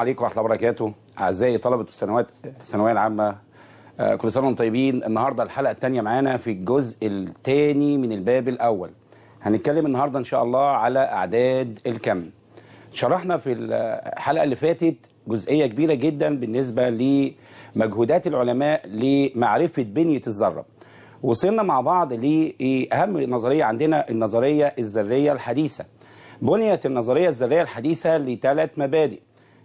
عليكم ورحمة الله وبركاته. أعزائي طلبة السنوات الثانوية العامة آه، كل سنة وأنتم طيبين. النهارده الحلقة الثانية معانا في الجزء الثاني من الباب الأول. هنتكلم النهارده إن شاء الله على أعداد الكم. شرحنا في الحلقة اللي فاتت جزئية كبيرة جدا بالنسبة لمجهودات العلماء لمعرفة بنية الذرة. وصلنا مع بعض لأهم نظرية عندنا النظرية الذرية الحديثة. بنيت النظرية الذرية الحديثة لثلاث مبادئ.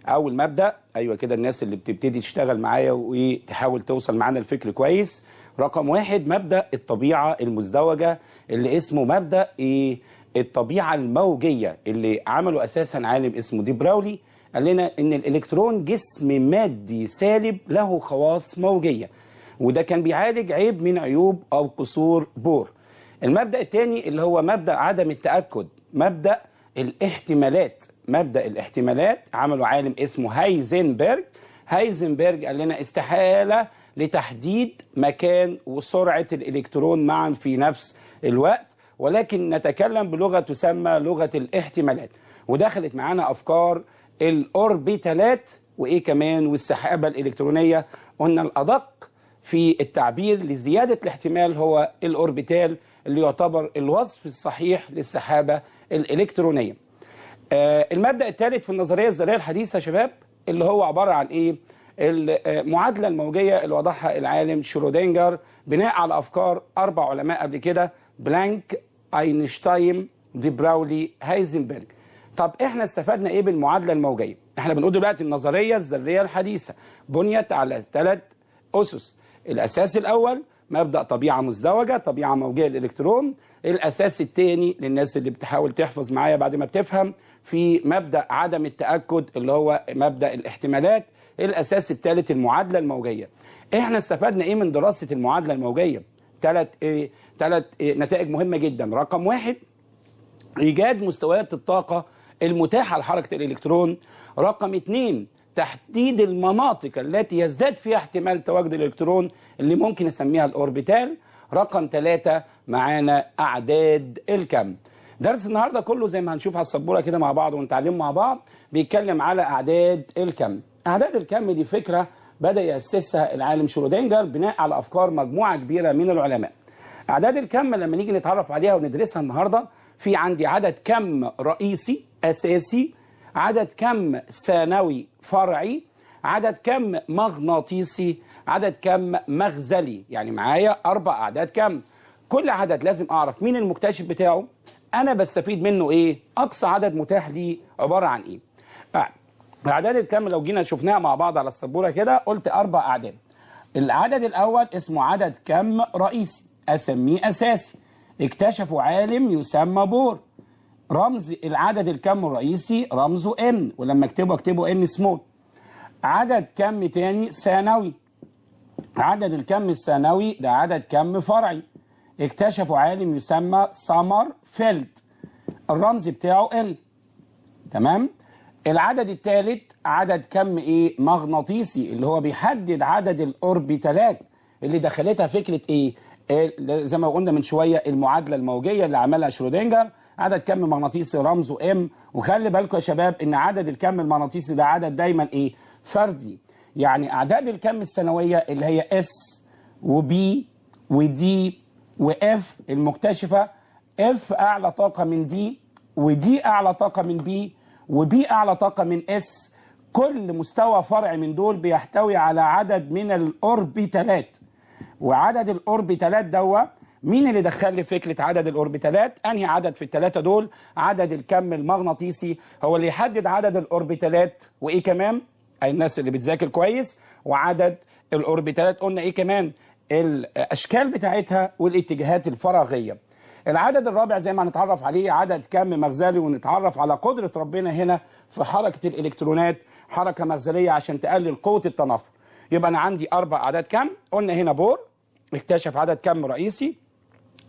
أول مبدا أيوه كده الناس اللي بتبتدي تشتغل معايا وتحاول توصل معانا الفكر كويس. رقم واحد مبدأ الطبيعة المزدوجة اللي اسمه مبدأ إيه؟ الطبيعة الموجية اللي عمله أساسا عالم اسمه دي براولي قال لنا إن الإلكترون جسم مادي سالب له خواص موجية وده كان بيعالج عيب من عيوب أو قصور بور. المبدأ الثاني اللي هو مبدأ عدم التأكد مبدأ الاحتمالات. مبدأ الاحتمالات عمله عالم اسمه هايزنبرج. هايزنبرج قال لنا استحالة لتحديد مكان وسرعة الإلكترون معا في نفس الوقت ولكن نتكلم بلغة تسمى لغة الاحتمالات. ودخلت معانا أفكار الأوربيتالات وإيه كمان والسحابة الإلكترونية. قلنا الأدق في التعبير لزيادة الاحتمال هو الأوربيتال اللي يعتبر الوصف الصحيح للسحابة الإلكترونية. آه المبدأ الثالث في النظرية الذرية الحديثة يا شباب اللي هو عبارة عن إيه؟ المعادله الموجية اللي وضعها العالم شرودنجر بناء على أفكار أربع علماء قبل كده بلانك أينشتاين دي برولي هايزنبرج. طب إحنا استفدنا إيه بالمعادلة الموجية؟ إحنا بنقول دلوقتي النظرية الذرية الحديثة بنيت على ثلاث أسس. الأساس الأول مبدأ طبيعة مزدوجة طبيعة موجية للإلكترون الأساس الثاني للناس اللي بتحاول تحفظ معايا بعد ما بتفهم في مبدأ عدم التأكد اللي هو مبدأ الاحتمالات الأساس الثالث المعادلة الموجية. إحنا استفدنا إيه من دراسة المعادلة الموجية؟ ثلاث إيه ثلاث إيه نتائج مهمة جدا. رقم واحد إيجاد مستويات الطاقة المتاحة لحركة الإلكترون. رقم اثنين تحديد المناطق التي يزداد فيها احتمال تواجد الإلكترون اللي ممكن نسميها الأوربيتال. رقم ثلاثة معانا أعداد الكم. درس النهارده كله زي ما هنشوف على السبوره كده مع بعض ونتعلم مع بعض بيتكلم على أعداد الكم. أعداد الكم دي فكرة بدأ يأسسها العالم شرودنجر بناء على أفكار مجموعة كبيرة من العلماء. أعداد الكم لما نيجي نتعرف عليها وندرسها النهارده في عندي عدد كم رئيسي أساسي عدد كم ثانوي فرعي عدد كم مغناطيسي عدد كم مغزلي. يعني معايا أربع أعداد كم. كل عدد لازم أعرف مين المكتشف بتاعه أنا بستفيد منه إيه؟ أقصى عدد متاح لي عبارة عن إيه؟ اعداد الكم لو جينا شفناها مع بعض على السبورة كده قلت أربع أعداد. العدد الأول اسمه عدد كم رئيسي؟ أسميه أساسي. اكتشفه عالم يسمى بور. رمز العدد الكم الرئيسي رمزه n ولما اكتبه اكتبه n small عدد كم تاني؟ ثانوي. عدد الكم الثانوي ده عدد كم فرعي؟ اكتشفه عالم يسمى سمرفيلد. الرمز بتاعه l تمام؟ العدد الثالث عدد كم إيه؟ مغناطيسي اللي هو بيحدد عدد الأوربيتالات اللي دخلتها فكرة إيه؟ زي ما قلنا من شوية المعادلة الموجية اللي عملها شرودنجر عدد كم مغناطيسي رمزه m وخلي بالكم يا شباب إن عدد الكم المغناطيسي ده عدد دايما إيه؟ فردي. يعني أعداد الكم الثانوية اللي هي s و p و d و f المكتشفة f أعلى طاقة من d و d أعلى طاقة من p و p أعلى طاقة من s. كل مستوى فرع من دول بيحتوي على عدد من الأوربيتالات. وعدد الأوربيتالات دوا مين اللي دخل لي فكرة عدد الأوربيتالات؟ أنهي عدد في الثلاثه دول؟ عدد الكم المغناطيسي. هو اللي يحدد عدد الأوربيتالات. وإيه كمان؟ أي الناس اللي بتذاكر كويس. وعدد الأوربيتالات. قلنا إيه كمان؟ الأشكال بتاعتها والاتجاهات الفراغية. العدد الرابع زي ما هنتعرف عليه عدد كم مغزلي ونتعرف على قدرة ربنا هنا في حركة الإلكترونات حركة مغزلية عشان تقلل قوة التنافر يبقى أنا عندي أربع أعداد كم؟ قلنا هنا بور اكتشف عدد كم رئيسي.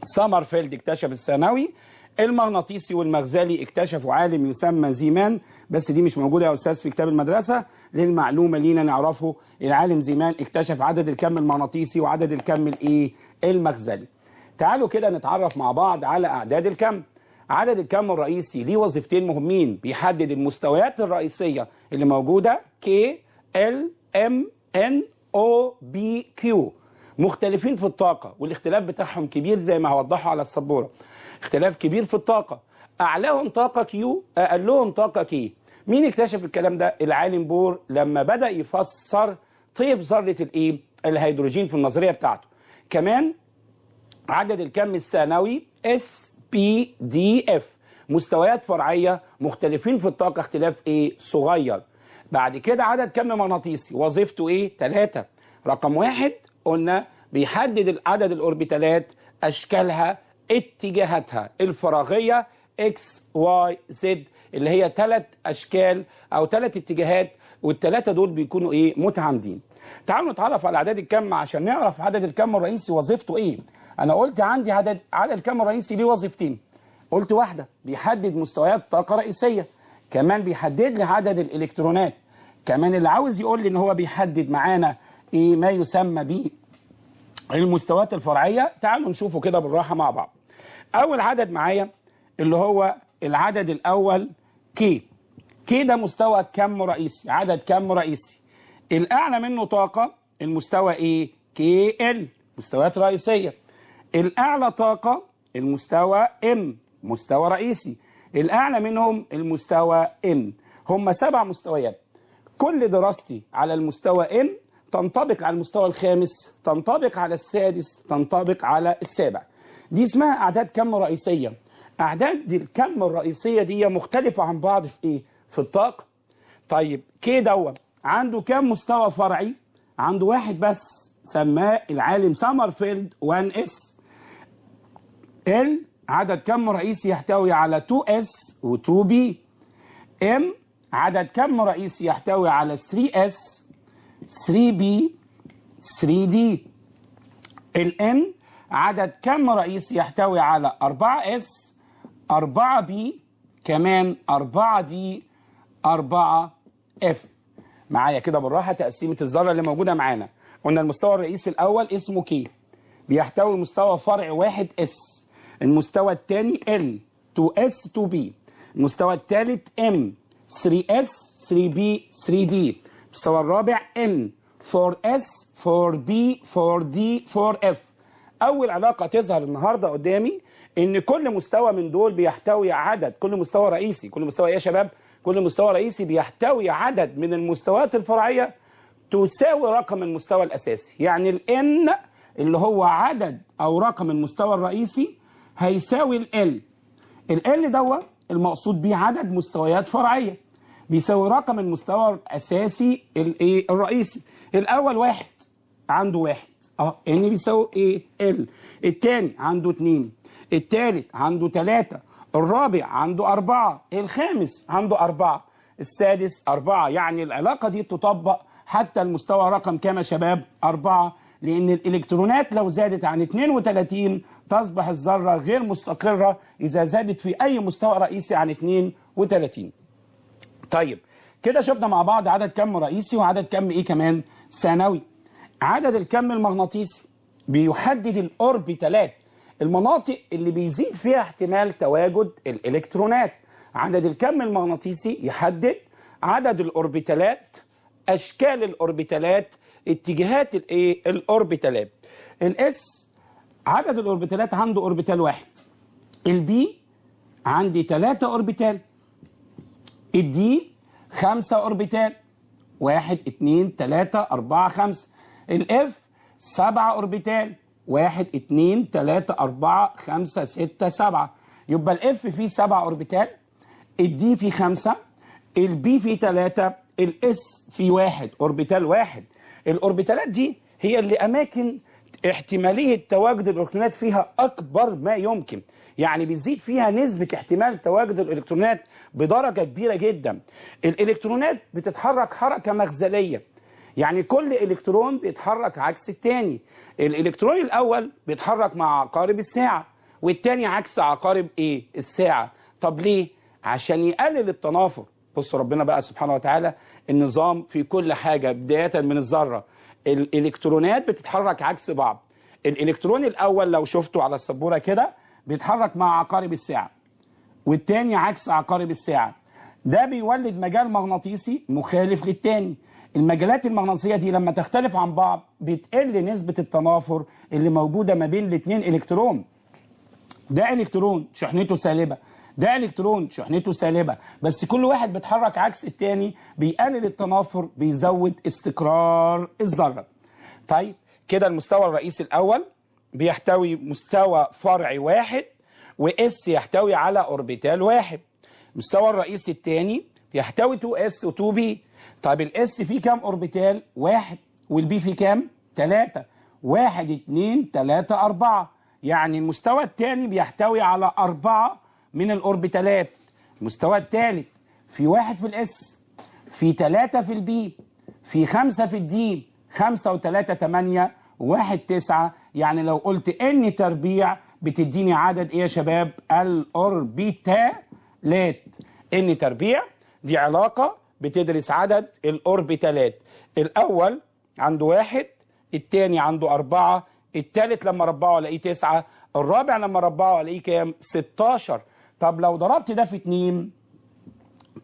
سامرفيلد اكتشف الثانوي. المغناطيسي والمغزلي اكتشفوا عالم يسمى زيمان بس دي مش موجودة يا أستاذ في كتاب المدرسة. للمعلومة لينا نعرفه العالم زيمان اكتشف عدد الكم المغناطيسي وعدد الكم الإيه؟ المغزلي تعالوا كده نتعرف مع بعض على أعداد الكم. عدد الكم الرئيسي ليه وظيفتين مهمين بيحدد المستويات الرئيسية اللي موجودة؟ K L M N O P Q. مختلفين في الطاقة والاختلاف بتاعهم كبير زي ما هوضحه على السبورة. اختلاف كبير في الطاقة. أعلاهم طاقه Q أقلهم طاقه K مين اكتشف الكلام ده؟ العالم بور لما بدأ يفسر طيف ذرة الإيه؟ الهيدروجين في النظرية بتاعته. كمان عدد الكم الثانوي S P D F مستويات فرعية مختلفين في الطاقة اختلاف إيه؟ صغير. بعد كده عدد كم مغناطيسي؟ وظيفته إيه؟ ثلاثة رقم واحد قلنا بيحدد عدد الأوربيتالات أشكالها اتجاهاتها. الفراغية X Y Z اللي هي ثلاث أشكال أو ثلاث اتجاهات والثلاثه دول بيكونوا إيه؟ متعامدين. تعالوا نتعرف على اعداد الكم عشان نعرف عدد الكم الرئيسي وظيفته إيه. أنا قلت عندي عدد عدد الكم الرئيسي ليه وظيفتين. قلت واحدة بيحدد مستويات طاقة رئيسية. كمان بيحدد لي عدد الإلكترونات. كمان اللي عاوز يقول لي إن هو بيحدد معانا إيه ما يسمى ب المستويات الفرعية. تعالوا نشوفه كده بالراحة مع بعض. أول عدد معايا اللي هو العدد الأول كي K ده مستوى كم رئيسي؟ عدد كم رئيسي؟ الأعلى منه طاقة المستوى إيه؟ K L مستويات رئيسية. الأعلى طاقة المستوى M مستوى رئيسي. الأعلى منهم المستوى N هم سبع مستويات. كل دراستي على المستوى N تنطبق على المستوى الخامس تنطبق على السادس تنطبق على السابع. دي اسمها أعداد كم رئيسية؟ أعداد الكم الرئيسية دي مختلفة عن بعض في إيه؟ في الطاقة. طيب K دوت عنده كم مستوى فرعي؟ عنده واحد بس سماه العالم سامرفيلد 1 S. L عدد كم رئيسي يحتوي على 2 S و 2 P M عدد كم رئيسي يحتوي على 3 S؟ 3 P؟ 3 D. ال N عدد كم رئيسي يحتوي على 4 S 4 P كمان 4 D 4 F. معايا كده بالراحة تقسيمة الذرة اللي موجودة معانا. قلنا المستوى الرئيسي الأول اسمه K. بيحتوي مستوى فرع واحد S. المستوى الثاني L 2 S 2 P. المستوى الثالث M 3 S 3 P 3 D. المستوى الرابع N 4 S 4 P 4 D 4 F. أول علاقة تظهر النهارده قدامي إن كل مستوى من دول بيحتوي عدد كل مستوى رئيسي كل مستوى يا شباب كل مستوى رئيسي بيحتوي عدد من المستويات الفرعية تساوي رقم المستوى الأساسي. يعني ال N اللي هو عدد أو رقم المستوى الرئيسي هيساوي ال L دوت المقصود بيه عدد مستويات فرعية بيساوي رقم المستوى الأساسي الايه الرئيسي. الأول واحد عنده واحد. آه إن بيساوي إيه؟ إل. الثاني عنده اتنين. الثالث عنده ثلاثة الرابع عنده أربعة. الخامس عنده أربعة. السادس أربعة. يعني العلاقة دي تطبق حتى المستوى رقم كام يا شباب؟ أربعة. لأن الإلكترونات لو زادت عن 32 تصبح الذرة غير مستقرة إذا زادت في أي مستوى رئيسي عن 32 طيب كده شفنا مع بعض عدد كم رئيسي وعدد كم إيه كمان؟ ثانوي. عدد الكم المغناطيسي بيحدد الأوربيتالات المناطق اللي بيزيد فيها احتمال تواجد الإلكترونات. عدد الكم المغناطيسي يحدد عدد الأوربيتالات أشكال الأوربيتالات اتجاهات الايه الأوربيتالات ال S عدد الأوربيتالات عنده أوربيتال واحد. ال P عندي ثلاثة أوربيتال. ال D خمسة أوربيتال. واحد اتنين تلاتة أربعة خمسة. ال F سبعة أوربيتال واحد اتنين تلاتة أربعة خمسة ستة سبعة. يبقى ال F فيه سبعة أوربيتال ال D فيه خمسة ال P فيه تلاتة ال S فيه واحد أوربيتال واحد. الأوربيتالات دي هي اللي أماكن احتمالية تواجد الإلكترونات فيها أكبر ما يمكن. يعني بتزيد فيها نسبة احتمال تواجد الإلكترونات بدرجة كبيرة جدا. الإلكترونات بتتحرك حركة مغزلية يعني كل إلكترون بيتحرك عكس التاني. الإلكترون الأول بيتحرك مع عقارب الساعة والتاني عكس عقارب إيه؟ الساعة. طب ليه؟ عشان يقلل التنافر. بص ربنا بقى سبحانه وتعالى النظام في كل حاجة بداية من الذرة. الإلكترونات بتتحرك عكس بعض. الإلكترون الأول لو شفته على السبورة كده بيتحرك مع عقارب الساعة والتاني عكس عقارب الساعة. ده بيولد مجال مغناطيسي مخالف للتاني. المجالات المغناطيسية دي لما تختلف عن بعض بتقل نسبة التنافر اللي موجودة ما بين الاتنين. إلكترون. ده إلكترون شحنته سالبة. ده إلكترون شحنته سالبة. بس كل واحد بيتحرك عكس التاني بيقلل التنافر بيزود استقرار الذرة. طيب كده المستوى الرئيسي الأول بيحتوي مستوى فرعي واحد و S يحتوي على أوربيتال واحد. المستوى الرئيسي الثاني يحتوي 2s و2p طب ال S فيه كام أوربيتال؟ واحد. وال P فيه كام؟ ثلاثة واحد اتنين تلاتة أربعة. يعني المستوى الثاني بيحتوي على أربعة من الأوربيتالات. المستوى الثالث في واحد في ال S في تلاتة في ال P في خمسة في ال D خمسة وتلاتة تمانية واحد تسعة. يعني لو قلت N تربيع بتديني عدد إيه يا شباب؟ الأوربيتالات. N تربيع دي علاقة بتدرس عدد الأوربيتالات. الأول عنده واحد التاني عنده أربعة التالت لما ربعه ألاقيه تسعة الرابع لما ربعه ألاقيه كام؟ 16 طب لو ضربت ده في 2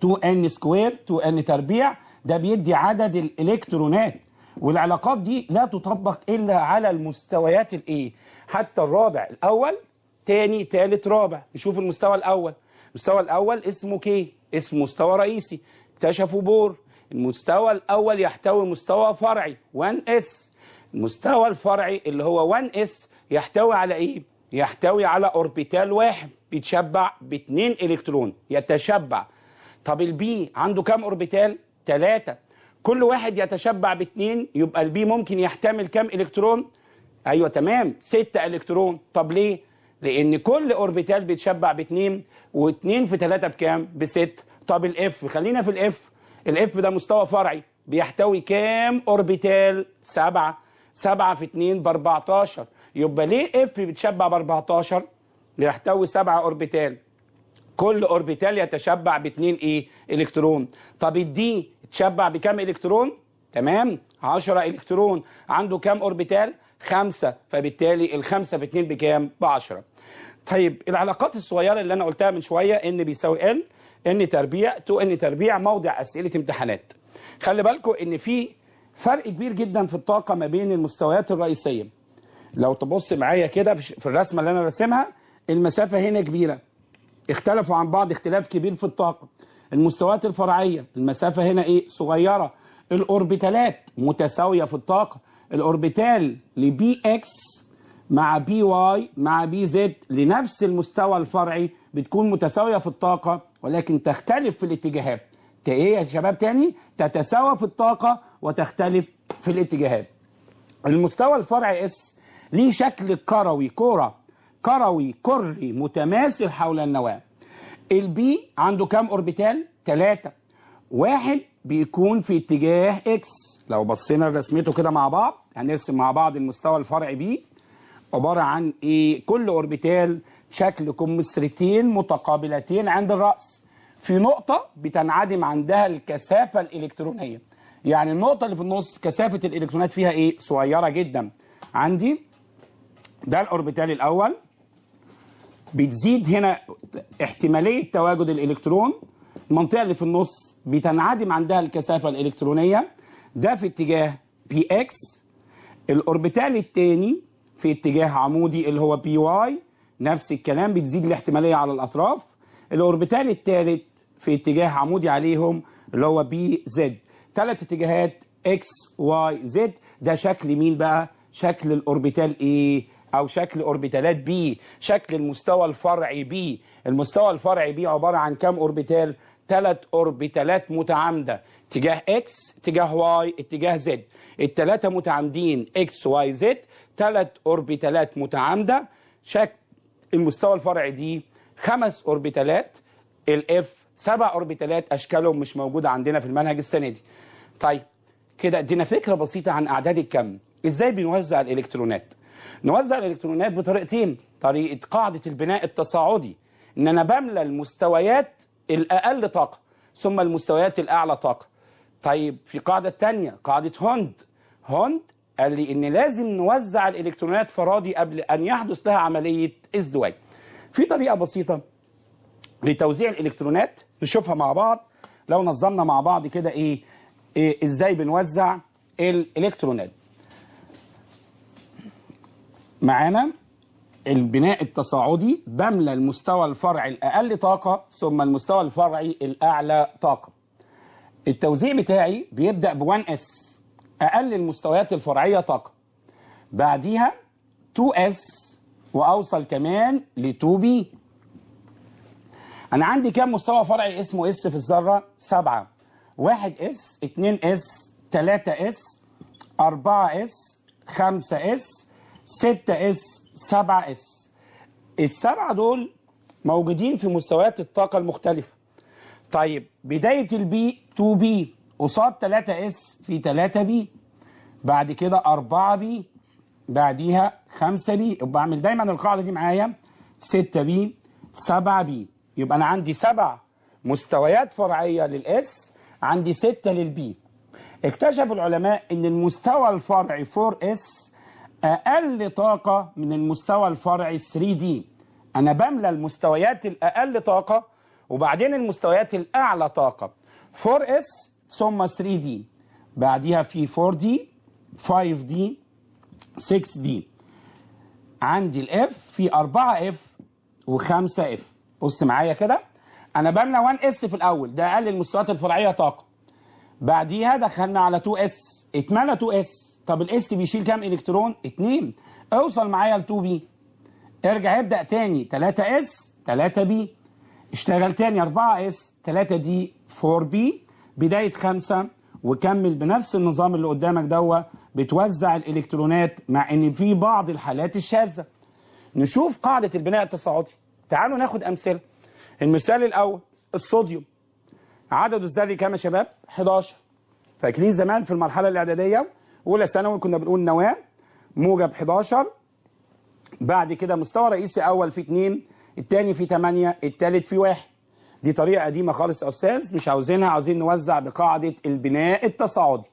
2 n square 2 n تربيع ده بيدي عدد الإلكترونات. والعلاقات دي لا تطبق إلا على المستويات الإيه؟ حتى الرابع الأول تاني تالت رابع. نشوف المستوى الأول. المستوى الأول اسمه K اسمه مستوى رئيسي. اكتشفوا بور. المستوى الأول يحتوي مستوى فرعي 1 s المستوى الفرعي اللي هو 1 s يحتوي على إيه؟ يحتوي على أوربيتال واحد بيتشبع باثنين إلكترون يتشبع. طب ال p عنده كام أوربيتال؟ ثلاثة كل واحد يتشبع باثنين يبقى ال p ممكن يحتمل كام إلكترون؟ أيوه تمام. ستة إلكترون. طب ليه؟ لأن كل أوربيتال بيتشبع باثنين واثنين في ثلاثة بكام؟ بست. طب ال f خلينا في ال f ال f ده مستوى فرعي. بيحتوي كام أوربيتال؟ سبعة. سبعة في اتنين ب 14 يبقى ليه f بيتشبع ب 14 بيحتوي سبعة أوربيتال. كل أوربيتال يتشبع باثنين إيه؟ إلكترون. طب ال d تشبع بكام إلكترون؟ تمام. 10 إلكترون. عنده كام أوربيتال؟ خمسة. فبالتالي الخمسة في اتنين بكام؟ ب 10 طيب العلاقات الصغيرة اللي أنا قلتها من شوية إن بيساوي ال ان تربيع تو ان تربيع موضع اسئله امتحانات. خلي بالكم ان في فرق كبير جدا في الطاقه ما بين المستويات الرئيسيه. لو تبص معايا كده في الرسمه اللي أنا راسمها المسافه هنا كبيره. اختلفوا عن بعض اختلاف كبير في الطاقه. المستويات الفرعيه المسافه هنا إيه؟ صغيره. الأوربيتالات متساوية في الطاقة. الأوربيتال ل px مع py مع pz لنفس المستوى الفرعي بتكون متساوية في الطاقة. ولكن تختلف في الاتجاهات. إيه يا شباب تاني؟ تتساوى في الطاقة وتختلف في الاتجاهات. المستوى الفرعي s ليه شكل كروي كورة. كروي كري متماثل حول النواة. ال p عنده كام أوربيتال؟ ثلاثة واحد بيكون في اتجاه x لو بصينا لرسمته كده مع بعض هنرسم مع بعض المستوى الفرعي p عبارة عن إيه؟ كل أوربيتال شكل كمثرتين متقابلتين عند الرأس. في نقطة بتنعدم عندها الكثافة الإلكترونية. يعني النقطة اللي في النص كثافة الإلكترونات فيها إيه؟ صغيرة جدا. عندي ده الأوربيتال الأول. بتزيد هنا احتمالية تواجد الإلكترون. المنطقة اللي في النص بتنعدم عندها الكثافة الإلكترونية. ده في اتجاه px الأوربيتال الثاني في اتجاه عمودي اللي هو py نفس الكلام بتزيد الاحتمالية على الأطراف. الأوربيتال الثالث في اتجاه عمودي عليهم اللي هو بي زد ثلاث اتجاهات إكس واي زد ده شكل مين بقى؟ شكل الأوربيتال إيه أو شكل أوربيتالات p شكل المستوى الفرعي p المستوى الفرعي p عبارة عن كام أوربيتال؟ ثلاث أوربيتالات متعامدة. اتجاه إكس اتجاه واي اتجاه زد الثلاثه متعامدين إكس واي زد ثلاث أوربيتالات متعامدة. شكل المستوى الفرعي d خمس أوربيتالات ال f سبع أوربيتالات أشكالهم مش موجودة عندنا في المنهج السنة دي. طيب كده ادينا فكرة بسيطة عن أعداد الكم. إزاي بنوزع الإلكترونات؟ نوزع الإلكترونات بطريقتين. طريقة قاعدة البناء التصاعدي. إن أنا بملى المستويات الأقل طاقة ثم المستويات الأعلى طاقة. طيب في قاعدة تانية قاعدة هوند. هوند قال لي إن لازم نوزع الإلكترونات فرادي قبل أن يحدث لها عملية ازدواج. في طريقة بسيطة لتوزيع الإلكترونات نشوفها مع بعض. لو نظمنا مع بعض كده إيه, إيه إزاي بنوزع الإلكترونات. معانا البناء التصاعدي بملى المستوى الفرعي الأقل طاقة ثم المستوى الفرعي الأعلى طاقة. التوزيع بتاعي بيبدأ ب 1 s أقل المستويات الفرعية طاقة. بعديها 2 s وأوصل كمان ل 2 p أنا عندي كام مستوى فرعي اسمه s في الذرة؟ 7 1 s 2 s 3 s 4 s 5 s 6 s 7 s السبعة دول موجودين في مستويات الطاقة المختلفة. طيب بداية ال p 2 p قصاد 3 s في 3 p بعد كده 4 p بعديها 5 p يبقى بعمل دايما القاعدة دي معايا. 6 p 7 p. يبقى أنا عندي سبع مستويات فرعية لل s عندي 6 لل p. اكتشف العلماء إن المستوى الفرعي 4 s أقل طاقة من المستوى الفرعي 3 d. أنا بملى المستويات الأقل طاقة وبعدين المستويات الأعلى طاقة. 4 s ثم 3 d. بعديها في 4 d 5 d 6 d. عندي ال f في 4 f و5 f بص معايا كده. أنا بملى 1 s في الأول. ده أقل المستويات الفرعية طاقة. بعديها دخلنا على 2 s اتملى 2 s طب ال s بيشيل كام إلكترون؟ 2 أوصل معايا ل 2 p ارجع ابدأ تاني. 3 s 3 p اشتغل تاني 4 s 3 d 4 p بداية 5 وكمل بنفس النظام اللي قدامك دوا بتوزع الإلكترونات مع إن في بعض الحالات الشاذة. نشوف قاعدة البناء التصاعدي. تعالوا ناخد أمثلة. المثال الأول الصوديوم. عدده الذري كام يا شباب؟ 11 فاكرين زمان في المرحلة الإعدادية اولى ثانوي كنا بنقول نواة موجب 11 بعد كده مستوى رئيسي أول في 2 الثاني في 8 الثالث في 1 دي طريقة قديمة خالص يا أستاذ مش عاوزينها عاوزين نوزع بقاعدة البناء التصاعدي.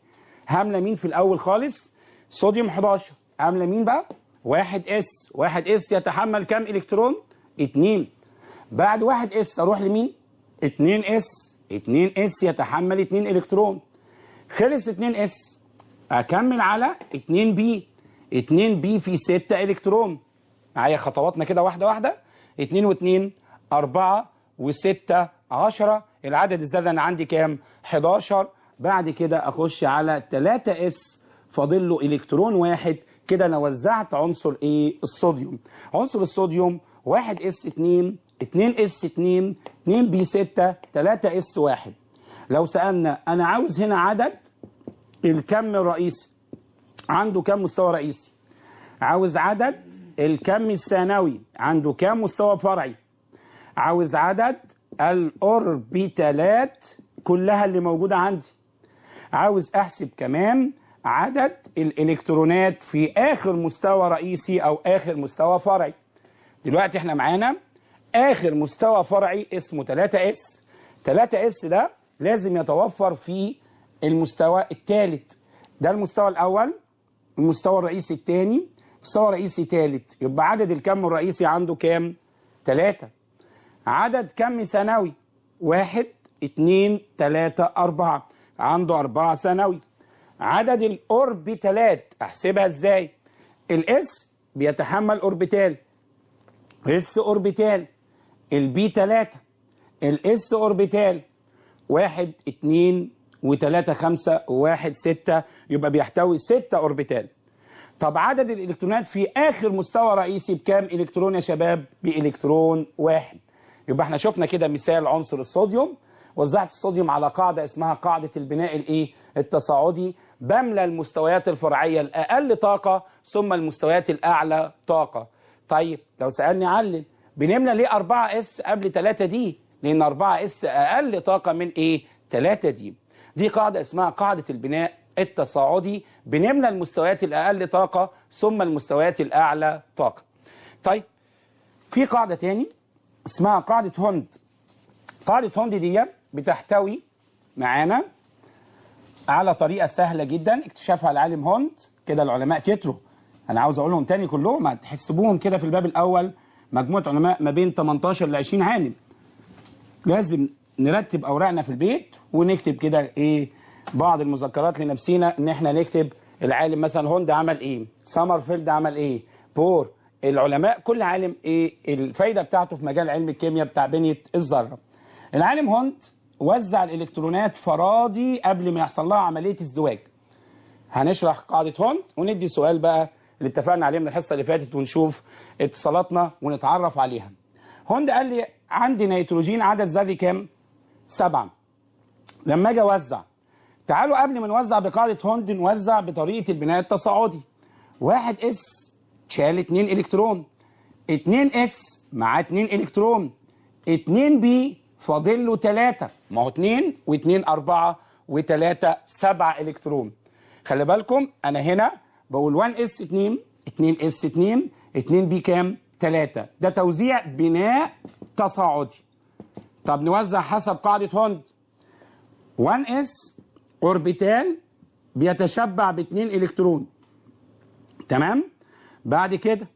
هاملة مين في الأول خالص؟ صوديوم 11 هاملة مين بقى؟ 1 s. 1 s يتحمل كام إلكترون؟ 2 بعد 1 s أروح لمين؟ 2 s. 2 s يتحمل 2 إلكترون. خلص 2 s. أكمل على 2 p. 2 p في 6 إلكترون. معايا خطواتنا كده واحدة واحدة. 2 و2 4 و6 10 العدد الذري أنا عندي كام؟ 11 بعد كده أخش على 3 s. فاضل له إلكترون واحد. كده أنا وزعت عنصر إيه؟ الصوديوم. عنصر الصوديوم 1 s 2 2 s 2 2 p 6 3 s 1 لو سألنا أنا عاوز هنا عدد الكم الرئيسي. عنده كم مستوى رئيسي؟ عاوز عدد الكم الثانوي. عنده كام مستوى فرعي؟ عاوز عدد الأوربيتالات كلها اللي موجودة عندي. عاوز أحسب كمان عدد الإلكترونات في آخر مستوى رئيسي أو آخر مستوى فرعي. دلوقتي إحنا معانا آخر مستوى فرعي اسمه 3 S. 3 S ده لازم يتوفر في المستوى الثالث ده المستوى الأول المستوى الرئيسي الثاني مستوى رئيسي ثالث يبقى عدد الكم الرئيسي عنده كام؟ 3 عدد كم ثانوي واحد اتنين تلاتة أربعة. عنده أربعة ثانوي عدد الأوربيتالات أحسبها إزاي؟ ال S بيتحمل أوربيتال. S أوربيتال. ال P تلاتة. ال S أوربيتال. واحد اتنين وتلاتة خمسة وواحد ستة. يبقى بيحتوي ستة أوربيتال. طب عدد الإلكترونات في آخر مستوى رئيسي بكام إلكترون يا شباب؟ بإلكترون واحد. يبقى إحنا شفنا كده مثال عنصر الصوديوم. وزعت الصوديوم على قاعدة اسمها قاعدة البناء الايه؟ التصاعدي. بملى المستويات الفرعية الأقل طاقة ثم المستويات الأعلى طاقة. طيب لو سألني علل بنملى ليه 4 S قبل 3 D؟ لأن 4 S أقل طاقة من إيه؟ 3 D. دي قاعدة اسمها قاعدة البناء التصاعدي. بنملى المستويات الأقل طاقة ثم المستويات الأعلى طاقة. طيب في قاعدة تاني. اسمها قاعدة هوند. قاعدة هوند دي بتحتوي معانا على طريقة سهلة جدا اكتشفها العالم هوند. كده العلماء كتروا. أنا عاوز أقولهم تاني كلهم هتحسبوهم كده في الباب الأول. مجموعة علماء ما بين 18 ل 20 عالم. لازم نرتب اوراقنا في البيت ونكتب كده إيه بعض المذكرات لنفسينا إن إحنا نكتب العالم مثلا هوند عمل إيه؟ سامرفيلد عمل إيه؟ بور العلماء كل عالم إيه الفايدة بتاعته في مجال علم الكيمياء بتاع بنية الذرة. العالم هوند وزع الإلكترونات فرادي قبل ما يحصل لها عملية ازدواج. هنشرح قاعدة هوند وندي سؤال بقى اللي اتفقنا عليه من الحصة اللي فاتت ونشوف اتصالاتنا ونتعرف عليها. هوند قال لي عندي نيتروجين عدد ذري كام؟ سبعة. لما أجي أوزع تعالوا قبل ما نوزع بقاعدة هوند نوزع بطريقة البناء التصاعدي. واحد S شال 2 إلكترون. 2 S مع 2 إلكترون. 2 P فاضل له 3 ما هو 2 و2 4 و3 7 إلكترون. خلي بالكم أنا هنا بقول 1 S 2 2 S 2 2 P كام؟ 3 ده توزيع بناء تصاعدي. طب نوزع حسب قاعدة هوند. 1 S أوربيتال بيتشبع باتنين إلكترون. تمام؟ بعد كده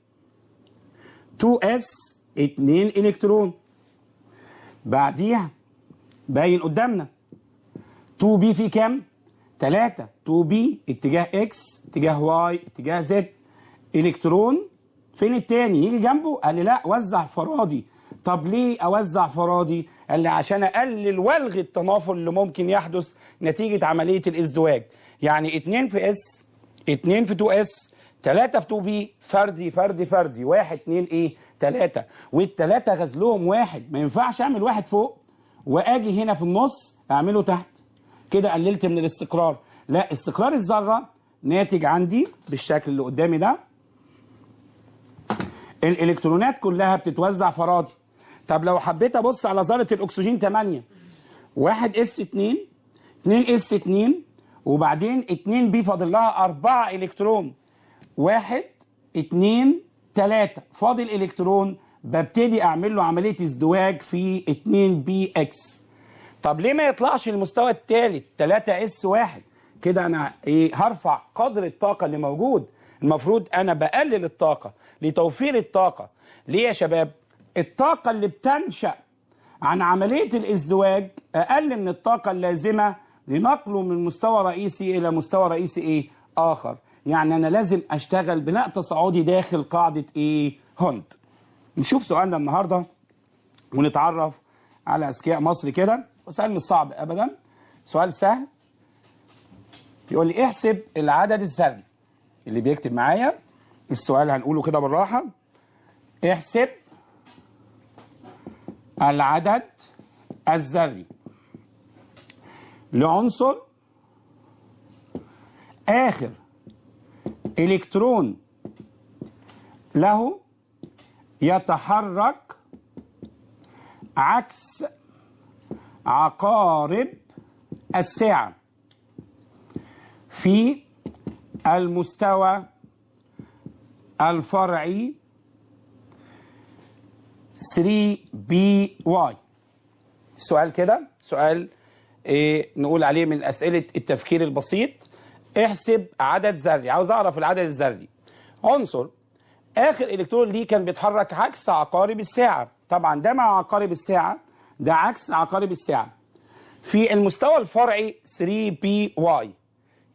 2 S 2 إلكترون. بعديها باين قدامنا 2 P في كام؟ 3 2 P اتجاه X اتجاه Y اتجاه Z. إلكترون فين التاني؟ يجي جنبه. قال لي لا وزع فرادي طب ليه أوزع فرادي قال لي عشان أقلل والغي التنافر اللي ممكن يحدث نتيجة عملية الإزدواج. يعني 2 في S 2 في 2 S 3 في 2 P فردي فردي فردي. 1 2 إيه؟ 3 والثلاثه غزلهم واحد. ما ينفعش أعمل واحد فوق وآجي هنا في النص أعمله تحت. كده قللت من الاستقرار. لا استقرار الذرة ناتج عندي بالشكل اللي قدامي ده. الإلكترونات كلها بتتوزع فرادي طب لو حبيت أبص على ذرة الأكسجين 8 1 S 2 2 S 2 وبعدين 2 P فاضل لها 4 إلكترون. 1 2 3 فاضل إلكترون ببتدي أعمل له عملية ازدواج في 2 P X طب ليه ما يطلعش المستوى الثالث 3 S 1 كده أنا إيه هرفع قدر الطاقة اللي موجود. المفروض أنا بقلل الطاقة لتوفير الطاقة. ليه يا شباب؟ الطاقة اللي بتنشأ عن عملية الازدواج أقل من الطاقة اللازمة لنقله من مستوى رئيسي إلى مستوى رئيسي إيه؟ آخر. يعني أنا لازم أشتغل بناء تصاعدي داخل قاعدة إيه؟ هوند نشوف سؤالنا النهارده ونتعرف على أذكياء مصر كده. وسؤال مش صعب ابدا. سؤال سهل. يقول لي احسب العدد الذري اللي بيكتب معايا السؤال هنقوله كده بالراحة. احسب العدد الذري لعنصر آخر إلكترون له يتحرك عكس عقارب الساعة في المستوى الفرعي 3 P Y السؤال كده؟ سؤال إيه نقول عليه من أسئلة التفكير البسيط. احسب عدد ذري عاوز أعرف العدد الذري عنصر آخر إلكترون ليه كان بيتحرك عكس عقارب الساعة. طبعا ده مع عقارب الساعة ده عكس عقارب الساعة. في المستوى الفرعي 3 P Y.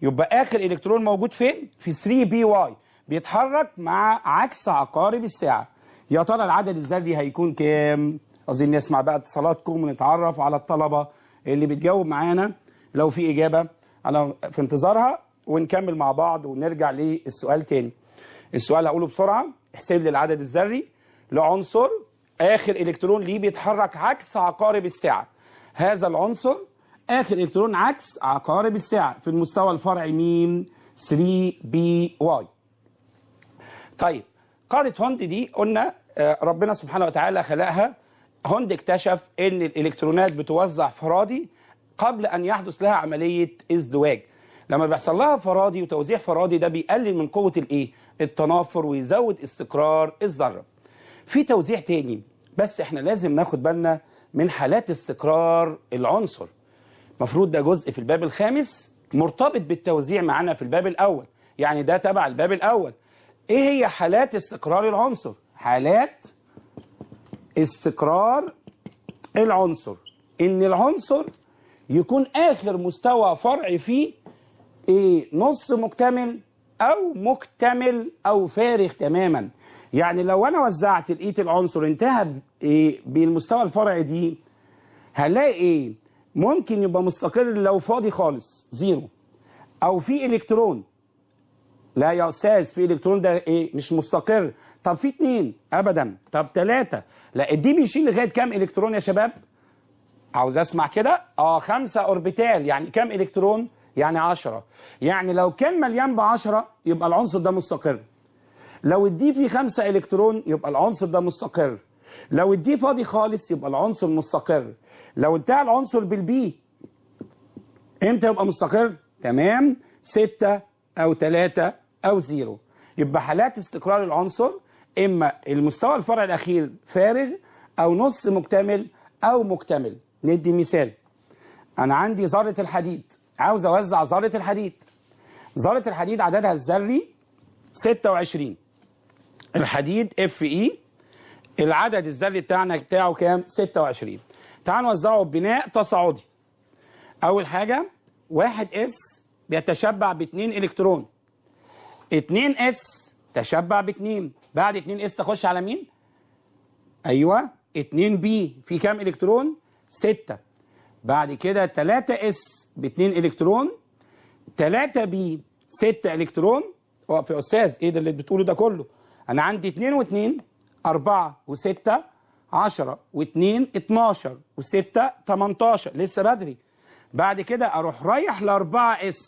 يبقى آخر إلكترون موجود فين؟ في 3 بي واي. بيتحرك مع عكس عقارب الساعة. يا ترى العدد الذري هيكون كام؟ عايزين نسمع بقى اتصالاتكم ونتعرف على الطلبة اللي بتجاوب معانا. لو في إجابة أنا في انتظارها. ونكمل مع بعض ونرجع للسؤال تاني. السؤال هقوله بسرعة احسب لي العدد الذري لعنصر آخر إلكترون ليه بيتحرك عكس عقارب الساعة. هذا العنصر آخر إلكترون عكس عقارب الساعة في المستوى الفرعي مين 3 P Y. طيب قاعدة هوند دي قلنا ربنا سبحانه وتعالى خلقها. هوند اكتشف إن الإلكترونات بتوزع فرادي قبل أن يحدث لها عملية ازدواج. لما بيحصل لها فرادي وتوزيع فرادي ده بيقلل من قوة الإيه؟ التنافر ويزود استقرار الذرة. في توزيع تاني بس إحنا لازم ناخد بالنا من حالات استقرار العنصر. المفروض ده جزء في الباب الخامس مرتبط بالتوزيع معانا في الباب الأول. يعني ده تبع الباب الأول. إيه هي حالات استقرار العنصر؟ حالات استقرار العنصر. إن العنصر يكون آخر مستوى فرعي فيه إيه نص مكتمل أو مكتمل أو فارغ تماما. يعني لو أنا وزعت لقيت العنصر انتهى إيه بالمستوى الفرعي d هنلاقي إيه ممكن يبقى مستقر لو فاضي خالص zero. أو في إلكترون. لا يا أستاذ في إلكترون ده إيه مش مستقر. طب في اتنين ابدا. طب تلاتة. لا ال d بيشيل لغاية كام إلكترون يا شباب؟ عاوز أسمع كده؟ آه خمسة أوربيتال. يعني كام إلكترون؟ يعني عشرة. يعني لو كان مليان بعشرة يبقى العنصر ده مستقر. لو ال d فيه خمسة إلكترون يبقى العنصر ده مستقر. لو ال d فاضي خالص يبقى العنصر مستقر. لو انتهى العنصر بال p إمتى يبقى مستقر؟ تمام. ستة أو ثلاثة أو zero. يبقى حالات استقرار العنصر إما المستوى الفرع الأخير فارغ أو نص مكتمل أو مكتمل. ندي مثال. أنا عندي ذرة الحديد. عاوز أوزع ذرة الحديد. ذرة الحديد عددها الذري 26 الحديد Fe العدد الذري بتاعنا بتاعه كام؟ 26 تعال نوزعه ببناء تصاعدي. أول حاجة واحد s بيتشبع باتنين إلكترون. اتنين s تشبع باتنين. بعد اتنين s تخش على مين؟ أيوه اتنين p في كام إلكترون؟ ستة. بعد كده تلاتة s باتنين إلكترون. تلاتة p ستة إلكترون. واقف يا أستاذ إيه ده اللي بتقوله ده كله؟ أنا عندي اتنين واتنين أربعة وستة عشرة واتنين اتناشر وستة تمنتاشر لسه بدري. بعد كده أروح رايح لأربعة s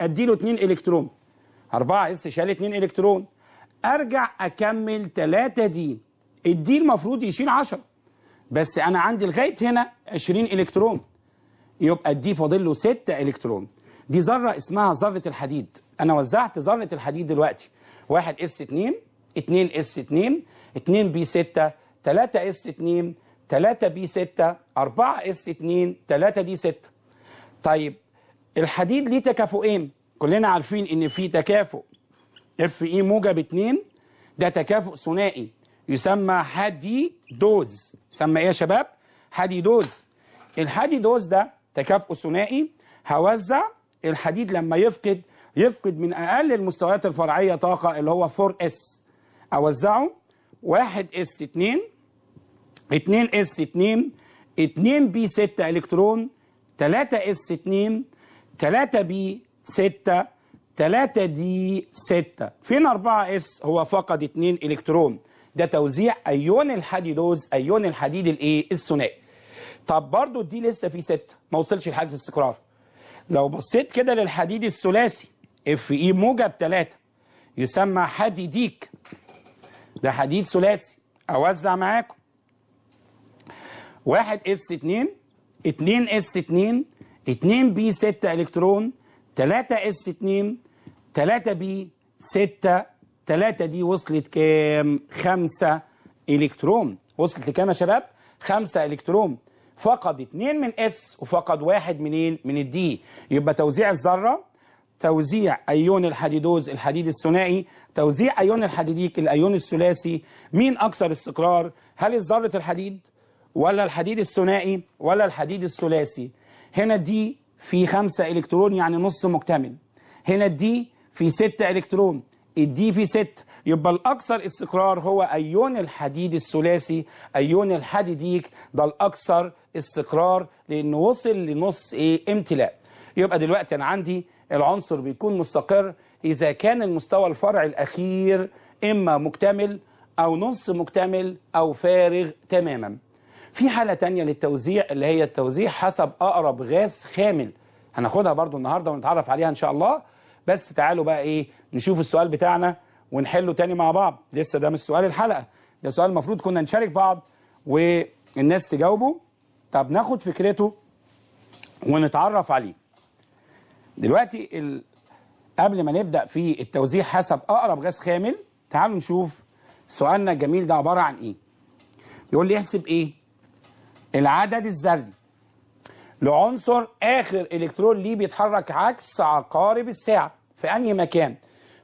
أديله اتنين إلكترون. أربعة s شال اتنين إلكترون. أرجع أكمل تلاتة d. ال d المفروض يشيل عشرة. بس أنا عندي لغاية هنا 20 إلكترون. يبقى ال d فاضل له 6 إلكترون. دي ذرة اسمها ذرة الحديد. أنا وزعت ذرة الحديد دلوقتي. 1 s 2 2 s 2 2 p 6 3 s 2 3 p 6 4 s 2 3 d 6 طيب الحديد ليه تكافؤين؟ كلنا عارفين إن في تكافؤ. Fe موجب 2 ده تكافؤ ثنائي. يسمى حديدوز. يسمى إيه يا شباب؟ حديدوز. الحديدوز ده تكافؤ ثنائي. هوزع الحديد لما يفقد يفقد من أقل المستويات الفرعية طاقة اللي هو 4 s. أوزعه؟ 1 s 2 2 s 2 2 p 6 إلكترون 3 s 2 3 p 6 3 d 6 فين 4 s؟ هو فقد 2 إلكترون. ده توزيع أيون الحديدوز أيون الحديد الإيه؟ الثنائي. طب برضو دي لسه في 6 ما وصلش لحاله الاستقرار. لو بصيت كده للحديد الثلاثي Fe موجب 3 يسمى حديديك ده حديد ثلاثي أوزع معاكم. 1 s 2 2 s 2 2 p 6 إلكترون 3 s 2 3 p 6 3 d وصلت كام؟ 5 إلكترون. وصلت لكام يا شباب؟ 5 إلكترون. فقد 2 من s وفقد واحد منين؟ من ال d يبقى توزيع الذرة توزيع أيون الحديدوز الحديد الثنائي توزيع أيون الحديديك الأيون الثلاثي. مين أكثر استقرار؟ هل ذره الحديد ولا الحديد الثنائي ولا الحديد الثلاثي؟ هنا دي في خمسة إلكترون يعني نص مكتمل. هنا الدي في ستة إلكترون. الدي في ستة. يبقى الأكثر استقرار هو أيون الحديد الثلاثي أيون الحديديك ده الأكثر استقرار لأنه وصل لنص إيه؟ امتلاء. يبقى دلوقتي أنا عندي العنصر بيكون مستقر إذا كان المستوى الفرعي الأخير إما مكتمل أو نص مكتمل أو فارغ تماما. في حالة تانية للتوزيع اللي هي التوزيع حسب أقرب غاز خامل. هناخدها برضو النهاردة ونتعرف عليها إن شاء الله. بس تعالوا بقى إيه؟ نشوف السؤال بتاعنا. ونحله تاني مع بعض. لسه ده مش سؤال الحلقة ده سؤال المفروض كنا نشارك بعض والناس تجاوبه. طب ناخد فكرته ونتعرف عليه. دلوقتي ال... قبل ما نبدأ في التوزيع حسب أقرب غاز خامل تعالوا نشوف سؤالنا الجميل ده عبارة عن إيه. يقول لي احسب إيه؟ العدد الذري لعنصر آخر إلكترون ليه بيتحرك عكس عقارب الساعة في أنهي مكان؟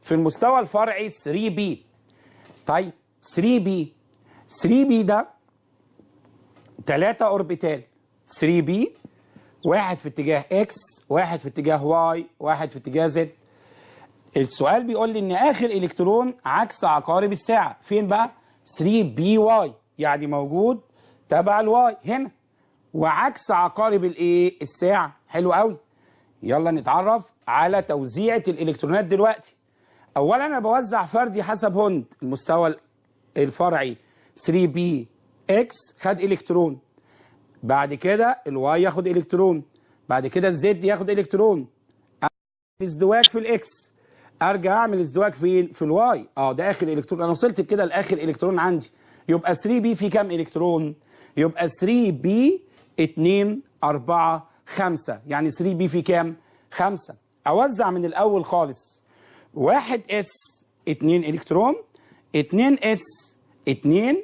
في المستوى الفرعي 3 بي طيب 3 بي 3 بي ده ثلاثة أوربيتال. 3 p واحد في اتجاه x واحد في اتجاه y واحد في اتجاه z السؤال بيقول لي إن آخر إلكترون عكس عقارب الساعة. فين بقى؟ 3 p y يعني موجود تبع ال y هنا. وعكس عقارب الايه الساعة. حلو قوي يلا نتعرف على توزيعة الإلكترونات دلوقتي. اولا أنا بوزع فردي حسب هوند المستوى الفرعي. 3 p x خد إلكترون. بعد كده ال y ياخد إلكترون. بعد كده ال z ياخد إلكترون. ازدواج في ال x أرجع أعمل ازدواج فين في ال y آه ده آخر إلكترون. أنا وصلت كده لآخر إلكترون عندي. يبقى 3 p في كام إلكترون؟ يبقى 3 p 2 4 5 يعني 3 p في كام؟ 5 أوزع من الأول خالص. 1 s 2 إلكترون 2 s 2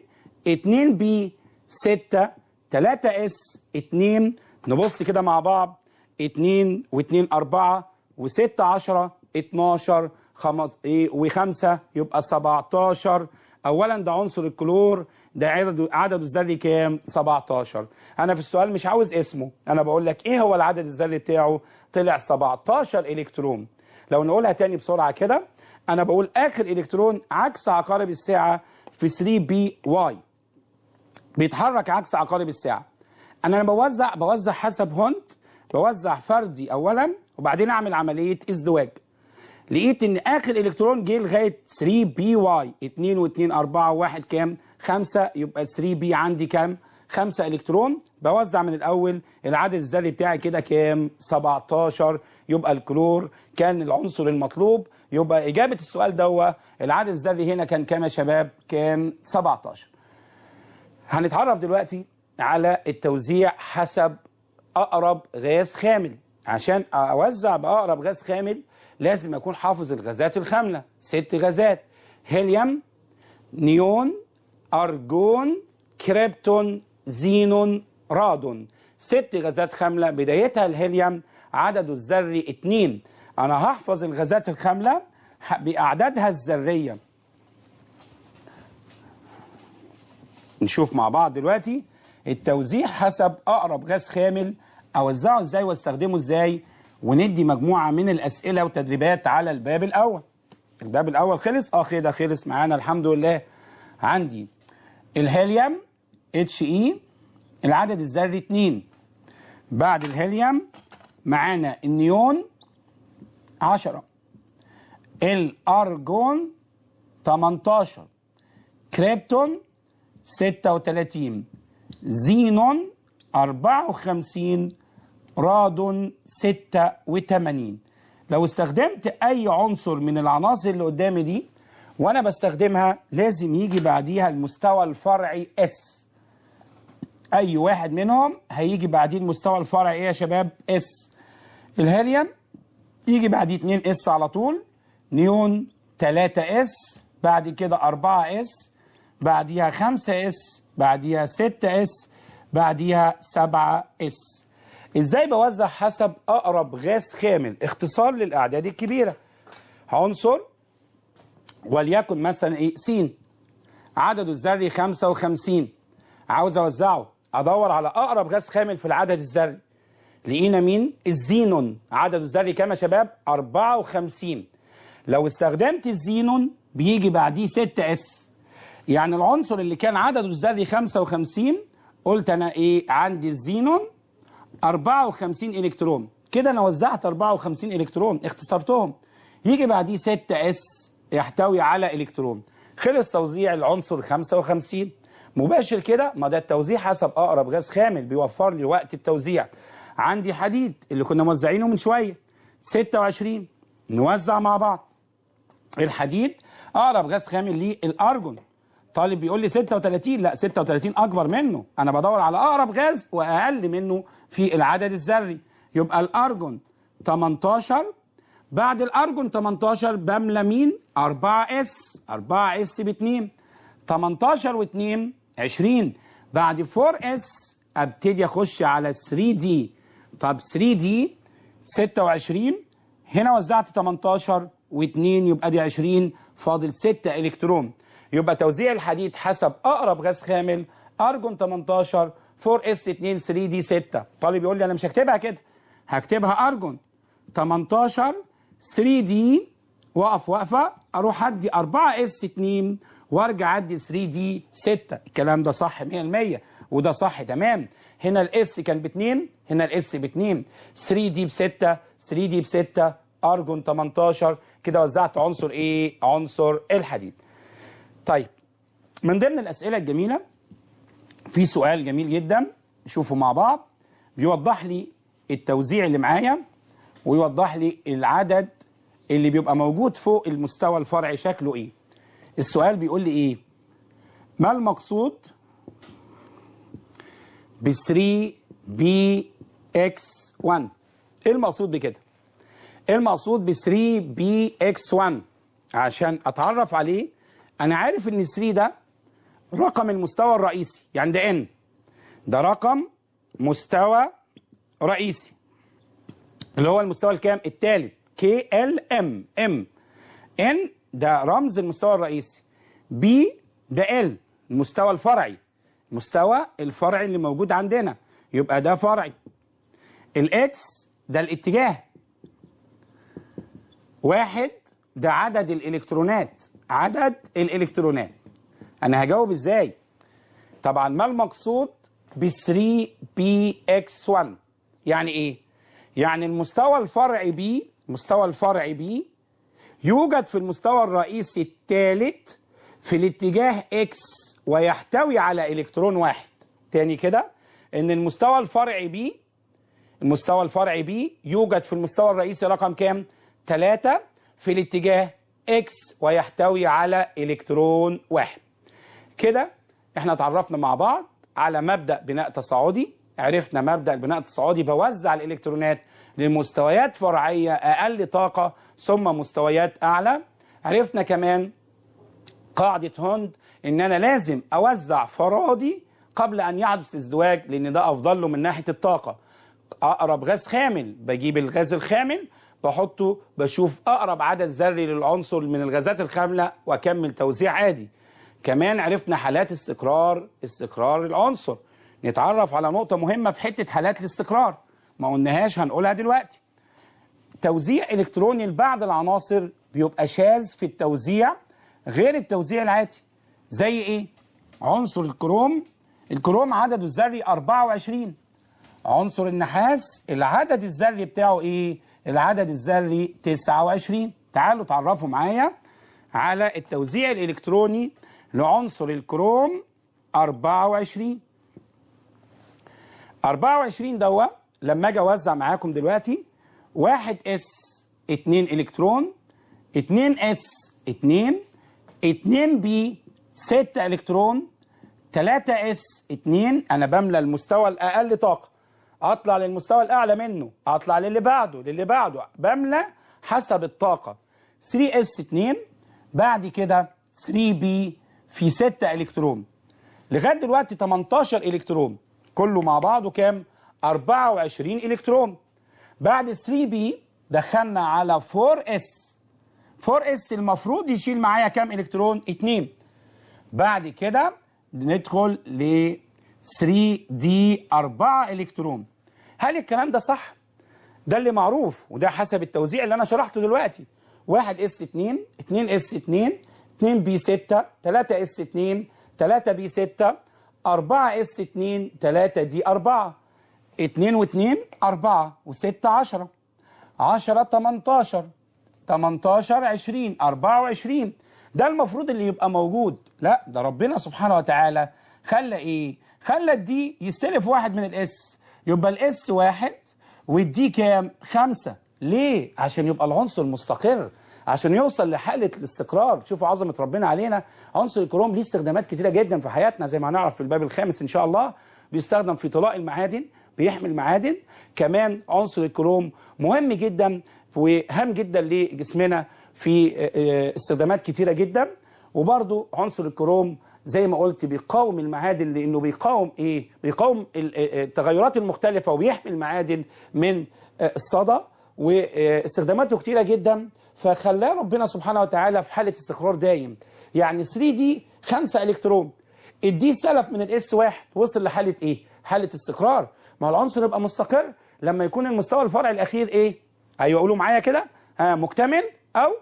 2 p 6 3 s 2 نبص كده مع بعض 2 و2 4 و6 10 12 خمس إيه و5 يبقى 17 اولا ده عنصر الكلور ده عدد عدده الذري كام؟ 17 أنا في السؤال مش عاوز اسمه أنا بقول لك إيه هو العدد الذري بتاعه؟ طلع 17 إلكترون. لو نقولها تاني بسرعة كده أنا بقول آخر إلكترون عكس عقارب الساعة في 3 p y. بيتحرك عكس عقارب الساعة. أنا لما بوزع بوزع حسب هوند بوزع فردي اولا وبعدين أعمل عملية ازدواج. لقيت إن آخر إلكترون جه لغاية 3 p y. 2 و2 4 و1 كام؟ 5 يبقى 3 p عندي كام؟ 5 إلكترون. بوزع من الأول العدد الذري بتاعي كده كام؟ 17 يبقى الكلور كان العنصر المطلوب. يبقى إجابة السؤال دوا العدد الذري هنا كان كام يا شباب؟ كان 17 هنتعرف دلوقتي على التوزيع حسب أقرب غاز خامل. عشان أوزع بأقرب غاز خامل لازم أكون حافظ الغازات الخاملة. ست غازات. هيليوم نيون أرجون كريبتون زينون رادون. ست غازات خاملة. بدايتها الهيليوم عدده الذري 2 أنا هحفظ الغازات الخاملة بأعدادها الذرية. نشوف مع بعض دلوقتي التوزيع حسب أقرب غاز خامل. أوزعه إزاي وأستخدمه إزاي؟ وندي مجموعة من الأسئلة وتدريبات على الباب الأول. الباب الأول خلص؟ آه كده خلص معانا الحمد لله. عندي الهيليوم اتش اي العدد الذري 2 بعد الهيليوم معانا النيون 10 الأرجون 18 كريبتون 36 زينون 54 رادون 86 لو استخدمت أي عنصر من العناصر اللي قدامي دي وأنا بستخدمها لازم يجي بعديها المستوى الفرعي s أي واحد منهم هيجي بعديه المستوى الفرعي إيه يا شباب؟ s الهيليوم يجي بعديه 2 s على طول نيون 3 s بعد كده 4 s بعديها 5 s بعديها 6 s بعديها 7 s. إزاي بوزع حسب أقرب غاز خامل؟ اختصار للأعداد الكبيرة. عنصر وليكن مثلا إيه؟ س عدده الذري 55 عاوز أوزعه أدور على أقرب غاز خامل في العدد الذري. لقينا مين؟ الزينون. عدده الذري كام يا شباب؟ 54 لو استخدمت الزينون بيجي بعديه 6 اس يعني العنصر اللي كان عدده الذري 55 قلت أنا إيه؟ عندي الزينون 54 إلكترون. كده أنا وزعت 54 إلكترون اختصرتهم. يجي بعديه 6 اس يحتوي على إلكترون. خلص توزيع العنصر 55 مباشر كده ما ده التوزيع حسب أقرب غاز خامل بيوفر لي وقت التوزيع. عندي حديد اللي كنا موزعينه من شوية. 26 نوزع مع بعض. الحديد أقرب غاز خامل ليه الارجون طالب بيقول لي 36 لا 36 أكبر منه. أنا بدور على أقرب غاز وأقل منه في العدد الذري. يبقى الأرجون 18 بعد الأرجون 18 بملى مين 4 s 4 s ب 2 18 و2 20 بعد 4 s أبتدي أخش على 3 d. طب 3 d 26 هنا وزعت 18 و2 يبقى دي 20 فاضل 6 إلكترون. يبقى توزيع الحديد حسب أقرب غاز خامل أرجون 18 4 s 2 3 d 6 طالب يقول لي أنا مش هكتبها كده هكتبها أرجون. 18 3 d واقف واقفة أروح أدي 4 s 2 وأرجع أدي 3 d 6 الكلام ده صح 100% وده صح تمام. هنا ال s كان ب 2 هنا ال s ب 2 3 d ب 6 3 d ب 6 ارجون 18 كده وزعت عنصر إيه عنصر الحديد. طيب من ضمن الأسئلة الجميلة في سؤال جميل جدا نشوفه مع بعض. بيوضح لي التوزيع اللي معايا ويوضح لي العدد اللي بيبقى موجود فوق المستوى الفرعي شكله إيه. السؤال بيقول لي إيه؟ ما المقصود ب 3 p x 1 إيه المقصود بكده؟ إيه المقصود ب 3 p x 1 عشان أتعرف عليه أنا عارف إن 3 ده رقم المستوى الرئيسي يعني ده n ده رقم مستوى رئيسي. اللي هو المستوى الكام؟ الثالث K L M. M. n ده رمز المستوى الرئيسي. p ده ال المستوى الفرعي. المستوى الفرعي اللي موجود عندنا. يبقى ده فرعي. ال x ده الاتجاه. واحد ده عدد الإلكترونات. عدد الإلكترونات. أنا هجاوب إزاي؟ طبعا ما المقصود ب 3 p x 1 يعني إيه؟ يعني المستوى الفرعي p المستوى الفرعي p يوجد في المستوى الرئيسي الثالث في الاتجاه x ويحتوي على إلكترون واحد. تاني كده إن المستوى الفرعي p المستوى الفرعي p يوجد في المستوى الرئيسي رقم كام؟ 3 في الاتجاه x ويحتوي على إلكترون واحد. كده إحنا اتعرفنا مع بعض على مبدأ بناء تصاعدي. عرفنا مبدأ البناء التصاعدي بوزع الإلكترونات لمستويات فرعية أقل طاقة ثم مستويات أعلى. عرفنا كمان قاعدة هوند إن أنا لازم أوزع فرادي قبل أن يحدث ازدواج لأن ده أفضل له من ناحية الطاقة. أقرب غاز خامل بجيب الغاز الخامل بحطه بشوف أقرب عدد ذري للعنصر من الغازات الخاملة وأكمل توزيع عادي. كمان عرفنا حالات استقرار استقرار العنصر. نتعرف على نقطة مهمة في حتة حالات الاستقرار ما قلناهاش هنقولها دلوقتي. توزيع إلكتروني لبعض العناصر بيبقى شاذ في التوزيع غير التوزيع العادي. زي إيه؟ عنصر الكروم. الكروم عدده الذري 24 عنصر النحاس العدد الذري بتاعه إيه؟ العدد الذري 29 تعالوا تعرفوا معايا على التوزيع الإلكتروني لعنصر الكروم 24 24 دوا لما أجي أوزع معاكم دلوقتي 1 s 2 إلكترون 2 s 2 2 p 6 إلكترون 3 s 2 أنا بملى المستوى الأقل طاقة. أطلع للمستوى الأعلى منه. أطلع للي بعده للي بعده. بملى حسب الطاقة. 3 s 2 بعد كده 3 p في 6 إلكترون. لغاية دلوقتي 18 إلكترون. كله مع بعضه كام؟ 24 إلكترون. بعد 3 p دخلنا على 4 s. 4 s المفروض يشيل معايا كام إلكترون؟ 2 بعد كده ندخل ل 3 d 4 إلكترون. هل الكلام ده صح؟ ده اللي معروف وده حسب التوزيع اللي أنا شرحته دلوقتي. 1 s 2 2 s 2 2 p 6 3 s 2 3 p 6 4 s 2 3 d 4 2 و2 4 و6 10 10 18 18 20 24 ده المفروض اللي يبقى موجود. لا ده ربنا سبحانه وتعالى خلى إيه؟ خلى الدي يستلف واحد من الإس. يبقى الإس واحد والدي كام؟ خمسة. ليه؟ عشان يبقى العنصر مستقر عشان يوصل لحالة الاستقرار. شوفوا عظمة ربنا علينا. عنصر الكروم ليه استخدامات كتيرة جدا في حياتنا. زي ما هنعرف في الباب الخامس إن شاء الله بيستخدم في طلاء المعادن بيحمل معادن. كمان عنصر الكروم مهم جدا وهام جدا لجسمنا في استخدامات كتيرة جدا. وبرضو عنصر الكروم زي ما قلت بيقاوم المعادن لأنه بيقاوم إيه؟ بيقاوم التغيرات المختلفة وبيحمي المعادن من الصدأ. واستخداماته كتيرة جدا. فخلاه ربنا سبحانه وتعالى في حالة استقرار دايم. يعني 3 d 5 إلكترون. ال d سلف من ال s واحد وصل لحالة إيه؟ حالة استقرار. ما هو العنصر يبقى مستقر لما يكون المستوى الفرعي الأخير إيه؟ أيوه قولوا معايا كده؟ ها مكتمل أو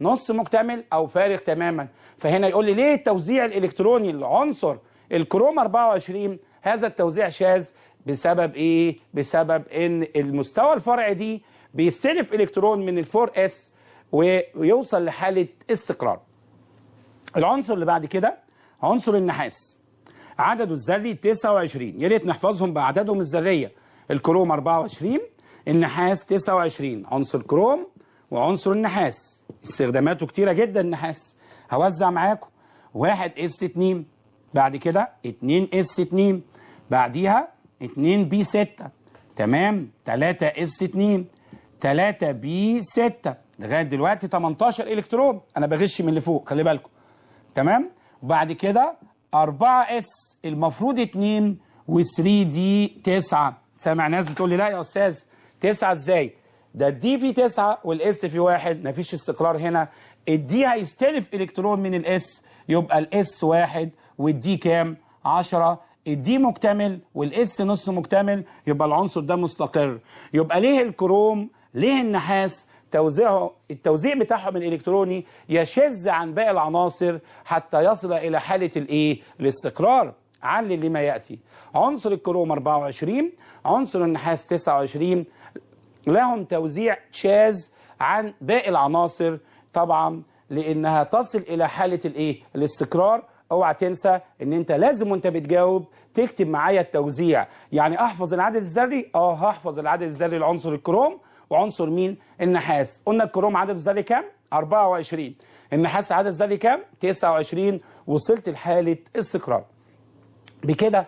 نص مكتمل أو فارغ تماما. فهنا يقول لي ليه التوزيع الإلكتروني للعنصر الكروم 24 هذا التوزيع شاذ؟ بسبب إيه؟ بسبب إن المستوى الفرعي d بيستلف إلكترون من ال four s ويوصل لحالة استقرار. العنصر اللي بعد كده عنصر النحاس. عدده الذري 29 يا ريت نحفظهم باعدادهم الذرية. الكروم 24 النحاس 29 عنصر كروم وعنصر النحاس. استخداماته كتيرة جدا النحاس. هوزع معاكم 1 s 2 بعد كده 2 s 2 بعديها 2 p 6 تمام؟ 3 s 2 3 p 6 لغاية دلوقتي 18 إلكترون. أنا بغش من اللي فوق خلي بالكم. تمام؟ وبعد كده 4 s المفروض 2 و3 d 9 سامع ناس بتقول لي لا يا أستاذ 9 إزاي؟ ده ال d في 9 وال s في 1 مفيش استقرار هنا. ال d هيستلف إلكترون من ال s يبقى ال s 1 وال d كام؟ 10 ال d مكتمل وال s نص مكتمل يبقى العنصر ده مستقر. يبقى ليه الكروم ليه النحاس؟ توزيعه التوزيع بتاعهم الإلكتروني يشذ عن باقي العناصر حتى يصل إلى حالة الايه الاستقرار. علل لما يأتي. عنصر الكروم 24 عنصر النحاس 29 لهم توزيع شاذ عن باقي العناصر طبعا لأنها تصل إلى حالة الإيه؟ الاستقرار. أوعى تنسى إن أنت لازم وأنت بتجاوب تكتب معايا التوزيع. يعني أحفظ العدد الذري؟ آه هحفظ العدد الذري لعنصر الكروم. وعنصر مين؟ النحاس. قلنا الكروم عدد الذري كام؟ 24 النحاس عدد الذري كام؟ 29 وصلت لحالة استقرار. بكده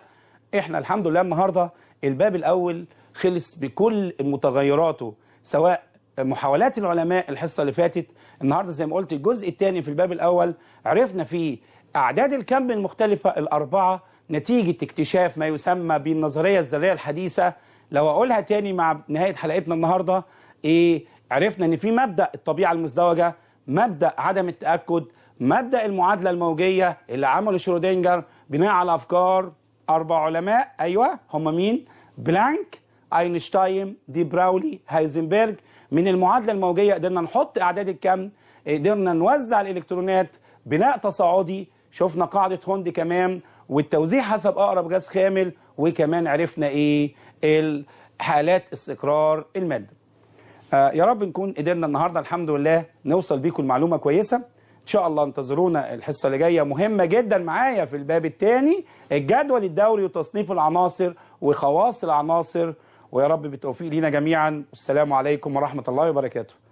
إحنا الحمد لله النهارده الباب الأول خلص بكل متغيراته سواء محاولات العلماء الحصة اللي فاتت. النهارده زي ما قلت الجزء الثاني في الباب الأول عرفنا فيه أعداد الكم المختلفة الأربعة نتيجة اكتشاف ما يسمى بالنظرية الذرية الحديثة. لو أقولها تاني مع نهاية حلقتنا النهارده إيه عرفنا إن في مبدأ الطبيعة المزدوجة مبدأ عدم التأكد مبدأ المعادلة الموجية اللي عمله شرودنجر بناء على أفكار أربع علماء. أيوه هم مين؟ بلانك اينشتاين دي برولي هايزنبرج. من المعادلة الموجية قدرنا نحط أعداد الكم قدرنا نوزع الإلكترونات بناء تصاعدي. شفنا قاعدة هوند كمان والتوزيع حسب أقرب غاز خامل وكمان عرفنا إيه؟ حالات استقرار المادة. آه يا رب نكون قدرنا النهارده الحمد لله نوصل بيكم المعلومة كويسة. إن شاء الله انتظرونا الحصة اللي جاية. مهمة جدا معايا في الباب الثاني الجدول الدوري وتصنيف العناصر وخواص العناصر ويا رب بالتوفيق لينا جميعا. والسلام عليكم ورحمة الله وبركاته.